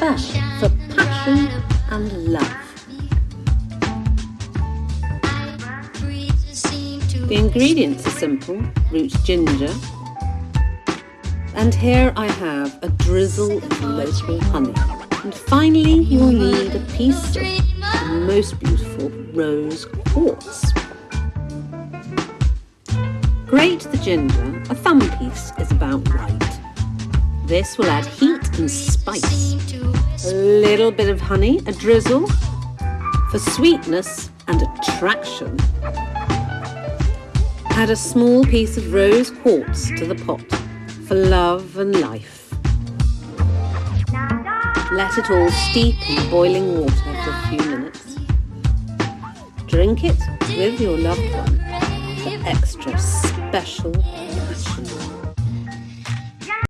for passion and love. The ingredients are simple root ginger, and here I have a drizzle of local honey. And finally, you'll need a piece of the most beautiful rose quartz. Grate the ginger, a thumb piece is about right. This will add heat and spice. A little bit of honey, a drizzle, for sweetness and attraction. Add a small piece of rose quartz to the pot for love and life. Let it all steep in boiling water for a few minutes. Drink it with your loved one for extra special